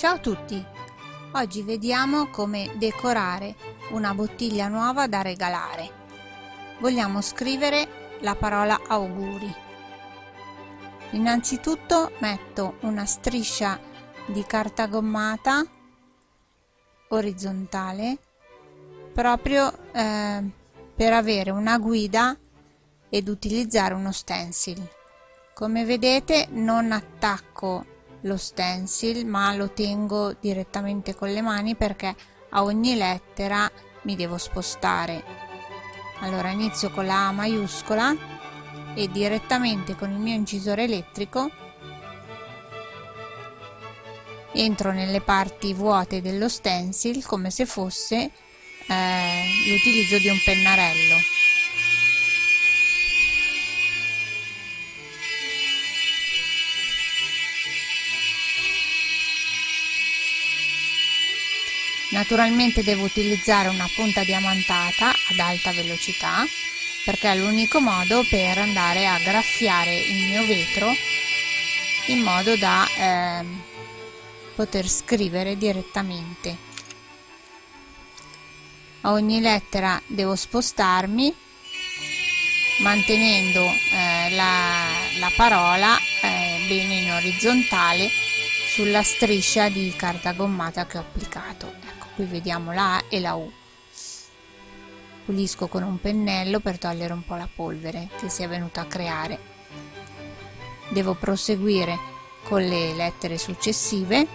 Ciao a tutti! Oggi vediamo come decorare una bottiglia nuova da regalare. Vogliamo scrivere la parola auguri. Innanzitutto metto una striscia di carta gommata orizzontale proprio eh, per avere una guida ed utilizzare uno stencil. Come vedete non attacco lo stencil ma lo tengo direttamente con le mani perché a ogni lettera mi devo spostare. Allora inizio con la A maiuscola e direttamente con il mio incisore elettrico entro nelle parti vuote dello stencil come se fosse eh, l'utilizzo di un pennarello Naturalmente devo utilizzare una punta diamantata ad alta velocità perché è l'unico modo per andare a graffiare il mio vetro in modo da eh, poter scrivere direttamente. A ogni lettera devo spostarmi mantenendo eh, la, la, parola eh, bene in orizzontale sulla striscia di carta gommata che ho applicato qui vediamo la A e la U. Pulisco con un pennello per togliere un po' la polvere che si è venuta a creare. Devo proseguire con le lettere successive.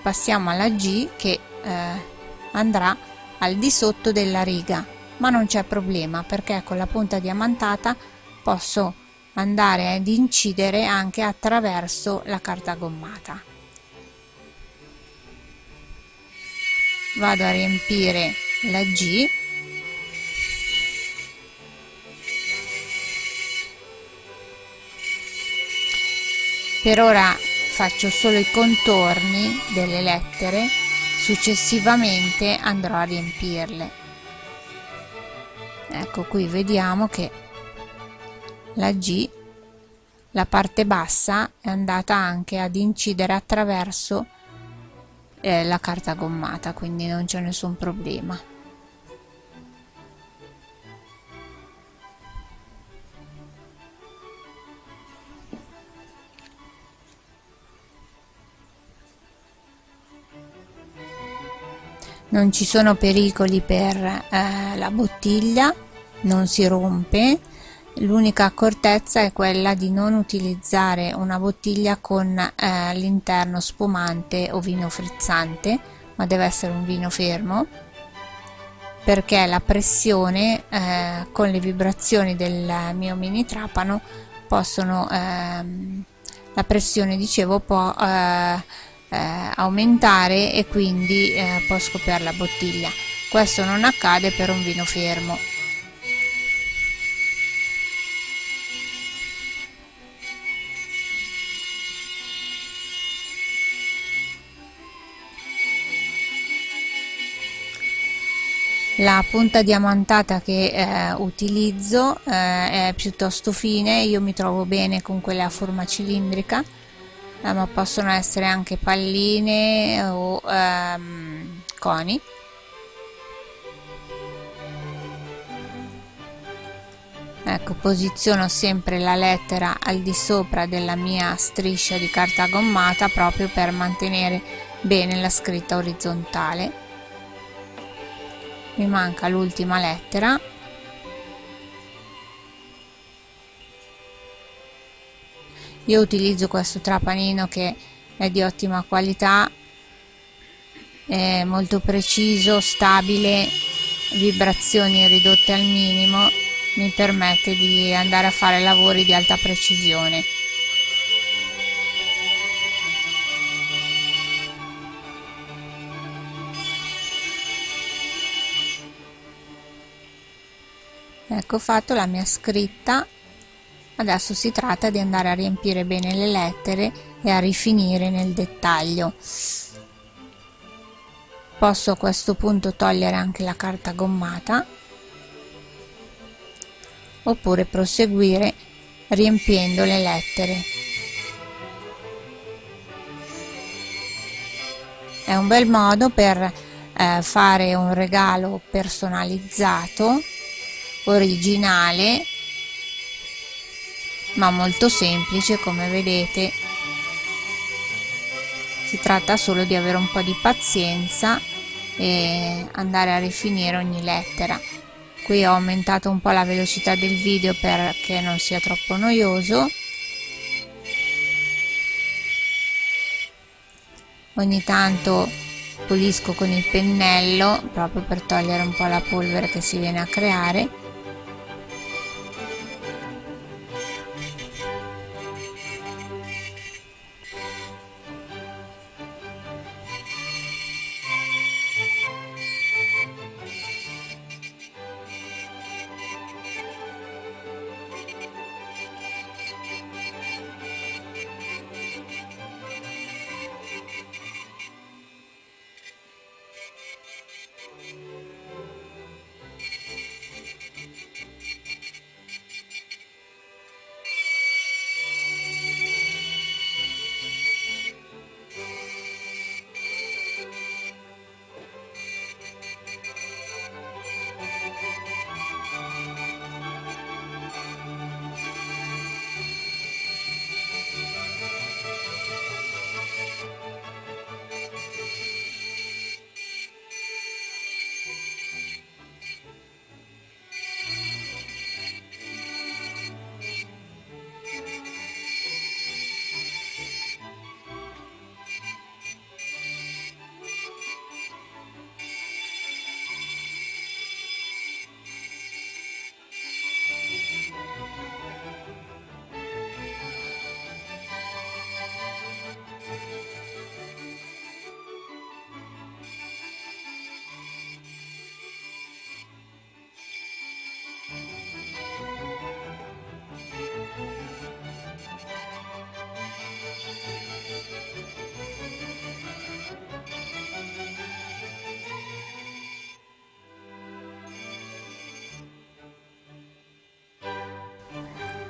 Passiamo alla G che eh, andrà al di sotto della riga. Ma non c'è problema perché con la punta diamantata posso andare ad incidere anche attraverso la carta gommata vado a riempire la G. Per ora faccio solo i contorni delle lettere successivamente andrò a riempirle. Ecco qui vediamo che la G la parte bassa è andata anche ad incidere attraverso eh, la carta gommata quindi non c'è nessun problema. Non ci sono pericoli per eh, la bottiglia non si rompe L'unica accortezza è quella di non utilizzare una bottiglia con eh, all'interno spumante o vino frizzante, ma deve essere un vino fermo, perché la pressione eh, con le vibrazioni del mio mini trapano possono, ehm, la pressione dicevo può eh, eh aumentare e quindi eh, può scoppiare la bottiglia. Questo non accade per un vino fermo. La punta diamantata che eh, utilizzo eh, è piuttosto fine io mi trovo bene con quelle a forma cilindrica eh, ma possono essere anche palline o ehm, coni. Ecco posiziono sempre la lettera al di sopra della mia striscia di carta gommata proprio per mantenere bene la scritta orizzontale mi manca l'ultima lettera. Io utilizzo questo trapanino che è di ottima qualità è molto preciso stabile vibrazioni ridotte al minimo mi permette di andare a fare lavori di alta precisione ecco fatto la mia scritta. Adesso si tratta di andare a riempire bene le lettere e a rifinire nel dettaglio. Posso a questo punto togliere anche la carta gommata oppure proseguire riempiendo le lettere. È un bel modo per eh, fare un regalo personalizzato originale ma molto semplice come vedete. Si tratta solo di avere un po' di pazienza e andare a rifinire ogni lettera. Qui ho aumentato un po' la velocità del video perché non sia troppo noioso. Ogni tanto pulisco con il pennello proprio per togliere un po' la polvere che si viene a creare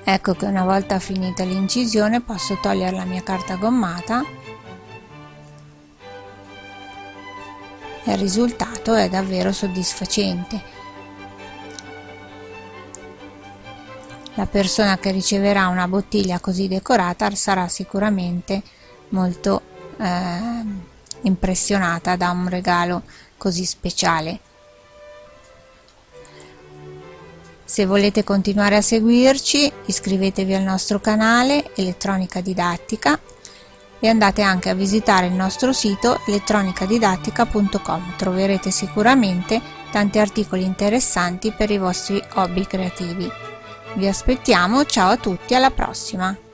ecco che una volta finita l'incisione posso togliere la mia carta gommata. E il risultato è davvero soddisfacente. La persona che riceverà una bottiglia così decorata sarà sicuramente molto eh, impressionata da un regalo così speciale Se volete continuare a seguirci iscrivetevi al nostro canale Elettronica Didattica e andate anche a visitare il nostro sito elettronicadidattica.com troverete sicuramente tanti articoli interessanti per i vostri hobby creativi. Vi aspettiamo, ciao a tutti, alla prossima!